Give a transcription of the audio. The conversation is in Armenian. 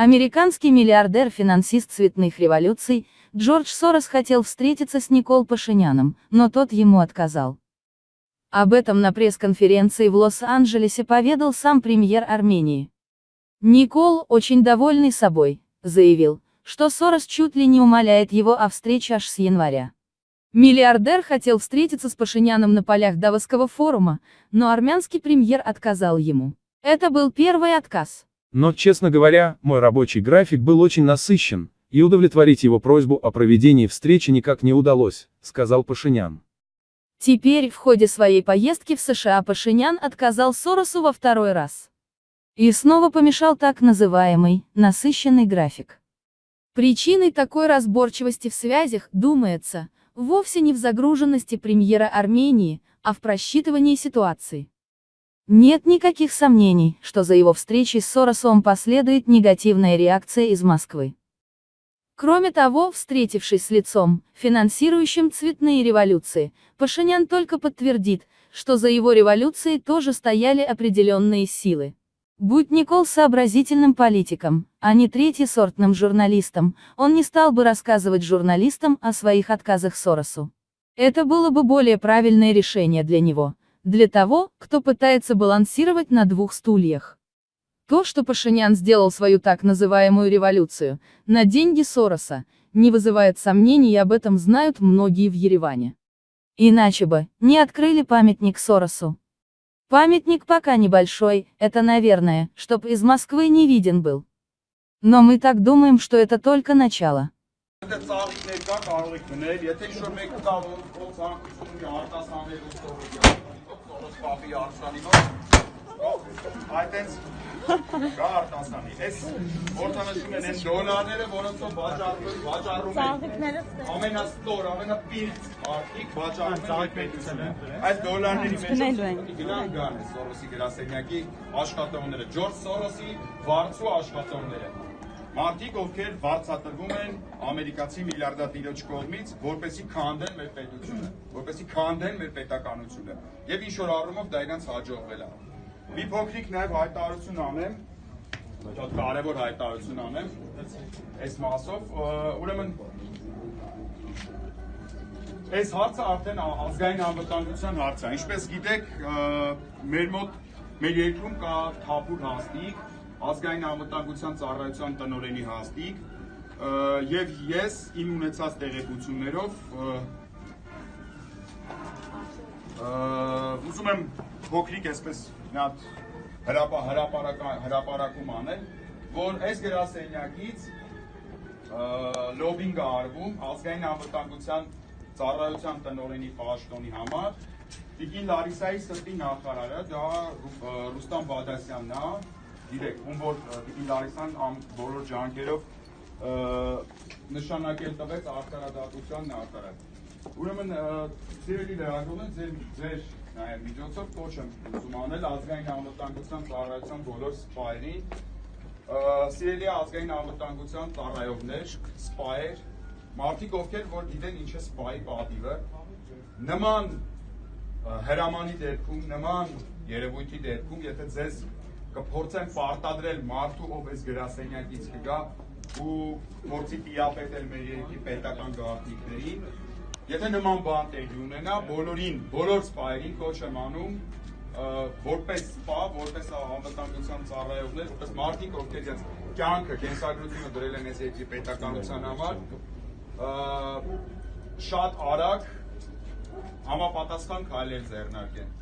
Американский миллиардер-финансист цветных революций, Джордж Сорос хотел встретиться с Никол Пашиняном, но тот ему отказал. Об этом на пресс-конференции в Лос-Анджелесе поведал сам премьер Армении. Никол, очень довольный собой, заявил, что Сорос чуть ли не умоляет его о встрече аж с января. Миллиардер хотел встретиться с Пашиняном на полях Давосского форума, но армянский премьер отказал ему. Это был первый отказ. Но, честно говоря, мой рабочий график был очень насыщен, и удовлетворить его просьбу о проведении встречи никак не удалось, сказал Пашинян. Теперь в ходе своей поездки в США Пашинян отказал Соросу во второй раз. И снова помешал так называемый «насыщенный график». Причиной такой разборчивости в связях, думается, вовсе не в загруженности премьера Армении, а в просчитывании ситуации. Нет никаких сомнений, что за его встречей с Соросом последует негативная реакция из Москвы. Кроме того, встретившись с лицом, финансирующим цветные революции, Пашинян только подтвердит, что за его революцией тоже стояли определенные силы. Будь Никол сообразительным политиком, а не третьесортным журналистом, он не стал бы рассказывать журналистам о своих отказах Соросу. Это было бы более правильное решение для него, для того, кто пытается балансировать на двух стульях. То, что Пашинян сделал свою так называемую революцию, на деньги Сороса, не вызывает сомнений и об этом знают многие в Ереване. Иначе бы, не открыли памятник Соросу. Памятник пока небольшой, это наверное, чтоб из Москвы не виден был. Но мы так думаем, что это только начало. Այդտենց կա արտասանի։ Այս որտանշում են այն դոլարները, որոնցով վաճառվում, վաճառում են ամենաստոր, ամենապիղծ մարդիկ վաճառում են պետությունը։ Այս դոլարների մեջ գնան գան Սորոսի գրասենյակի աշխատողները, Ջորջ Սորոսի վարձու աշխատողները։ Մարդիկ, ովքեր վարձատրվում են ամերիկացի միլիարդատիրոջ կողմից, որպեսի քանդեն մեր պետությունը, որպեսի քանդեն մեր պետականությունը։ Եվ ինչ որ առումով դա իրանց հաջողվել է։ Մի փոքրիկ նաև հայտարարություն անեմ, շատ կարևոր հայտարարություն անեմ այս մասով, ուրեմն այս հարցը արդեն ազգային անվտանգության հարց է։ Ինչպես գիտեք, մեր մոտ մեր երկրում կա թափուր հաստիկ, ազգային անվտանգության ծառայության տնօրենի հաստիկ, եւ ես իմ ունեցած տեղեկություններով ուզում եմ փոքրիկ այսպես մի հատ հրապա հրապարական հրապարակում անել, որ այս գրասենյակից լոբինգ արվում ազգային անվտանգության ծառայության տնօրենի պաշտոնի համար Տիկին Լարիսայի սրտի նախարարը դա Ռուստամ Բադասյանն է, գիտեք, ում որ Տիկին Լարիսան բոլոր ջանքերով նշանակել տվեց արտարադատության նախարար։ Ուրեմն սիրելի լրագրողներ, ձեր ձեր նաև միջոցով կոչ եմ ուզում անել ազգային անվտանգության ծառայության բոլոր սպայերին, սիրելի ազգային անվտանգության ծառայողներ, սպայեր, մարդիկ ովքեր որ գիտեն ինչ է սպայի պատիվը, նման հրամանի դեպքում, նման երևույթի դեպքում, եթե ձեզ կփորձեն պարտադրել մարդու, ով այս գրասենյակից կգա ու փորձի տիապետել մեր երկրի պետական գաղտնիքներին, Եթե նման բան տեղի ունենա, բոլորին, բոլոր սպայերին կոչ եմ անում որպես սպա, որպես անվտանգության ծառայողներ, որպես մարդիկ, ովքեր իրենց կյանքը, կենսագրությունը դրել են այս երկրի պետականության համար, շատ արագ համապատասխան քայլեր ձեռնարկեն։